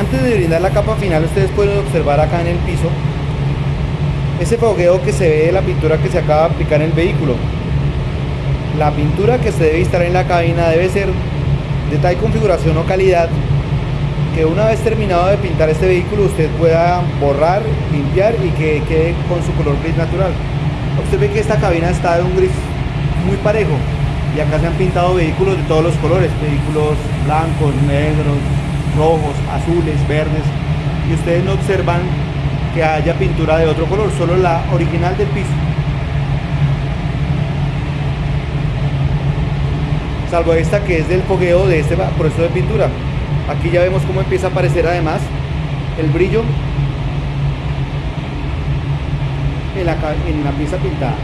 Antes de brindar la capa final, ustedes pueden observar acá en el piso ese fogueo que se ve de la pintura que se acaba de aplicar en el vehículo. La pintura que se debe instalar en la cabina debe ser de tal configuración o calidad que una vez terminado de pintar este vehículo usted pueda borrar, limpiar y que quede con su color gris natural. Usted ve que esta cabina está de un gris muy parejo y acá se han pintado vehículos de todos los colores, vehículos blancos, negros, rojos, azules, verdes y ustedes no observan que haya pintura de otro color, solo la original del piso. Salvo esta que es del fogueo de este proceso de pintura. Aquí ya vemos cómo empieza a aparecer además el brillo en la, en la pieza pintada.